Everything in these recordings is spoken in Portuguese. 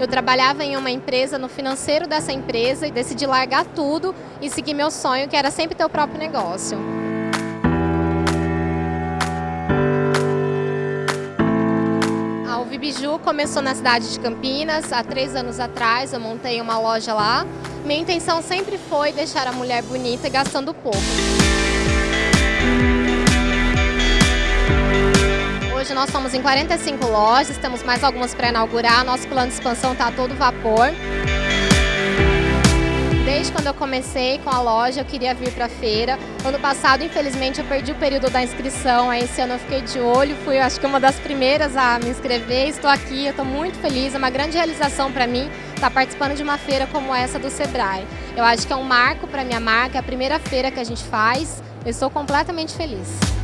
Eu trabalhava em uma empresa, no financeiro dessa empresa, e decidi largar tudo e seguir meu sonho, que era sempre ter o próprio negócio. A Uvibiju começou na cidade de Campinas, há três anos atrás, eu montei uma loja lá. Minha intenção sempre foi deixar a mulher bonita e gastando pouco. Hoje nós estamos em 45 lojas, temos mais algumas para inaugurar, nosso plano de expansão está a todo vapor. Desde quando eu comecei com a loja, eu queria vir para a feira. Ano passado, infelizmente, eu perdi o período da inscrição, aí esse ano eu fiquei de olho, fui acho que uma das primeiras a me inscrever, estou aqui, estou muito feliz, é uma grande realização para mim estar participando de uma feira como essa do Sebrae. Eu acho que é um marco para minha marca, é a primeira feira que a gente faz, eu estou completamente feliz.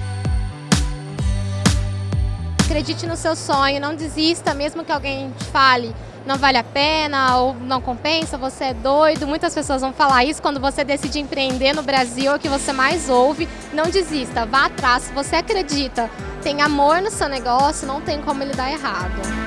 Acredite no seu sonho, não desista, mesmo que alguém te fale não vale a pena ou não compensa, você é doido. Muitas pessoas vão falar isso quando você decide empreender no Brasil, é o que você mais ouve. Não desista, vá atrás. Se você acredita, tem amor no seu negócio, não tem como ele dar errado.